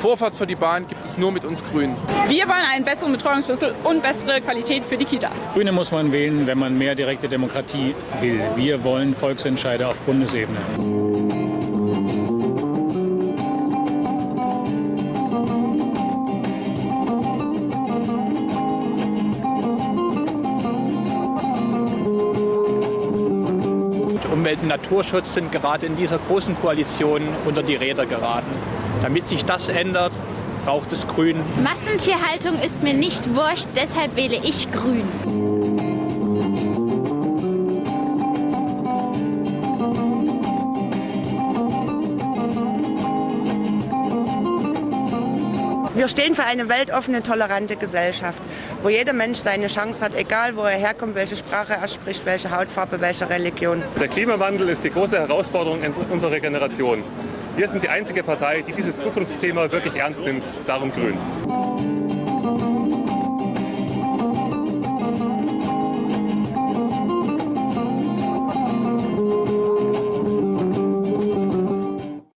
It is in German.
Vorfahrt für die Bahn gibt es nur mit uns Grünen. Wir wollen einen besseren Betreuungsschlüssel und bessere Qualität für die Kitas. Grüne muss man wählen, wenn man mehr direkte Demokratie will. Wir wollen Volksentscheide auf Bundesebene. Umwelt- und Naturschutz sind gerade in dieser großen Koalition unter die Räder geraten. Damit sich das ändert, braucht es Grün. Massentierhaltung ist mir nicht wurscht, deshalb wähle ich Grün. Wir stehen für eine weltoffene, tolerante Gesellschaft, wo jeder Mensch seine Chance hat, egal wo er herkommt, welche Sprache er spricht, welche Hautfarbe, welche Religion. Der Klimawandel ist die große Herausforderung unserer Generation. Wir sind die einzige Partei, die dieses Zukunftsthema wirklich ernst nimmt, darum grün.